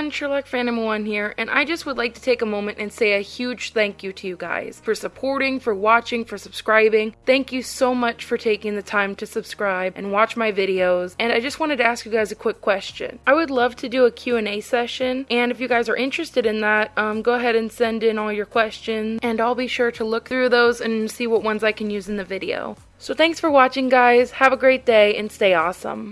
everyone, Sherlock Phantom 1 here, and I just would like to take a moment and say a huge thank you to you guys for supporting, for watching, for subscribing. Thank you so much for taking the time to subscribe and watch my videos. And I just wanted to ask you guys a quick question. I would love to do a Q&A session, and if you guys are interested in that, um, go ahead and send in all your questions, and I'll be sure to look through those and see what ones I can use in the video. So thanks for watching guys, have a great day, and stay awesome.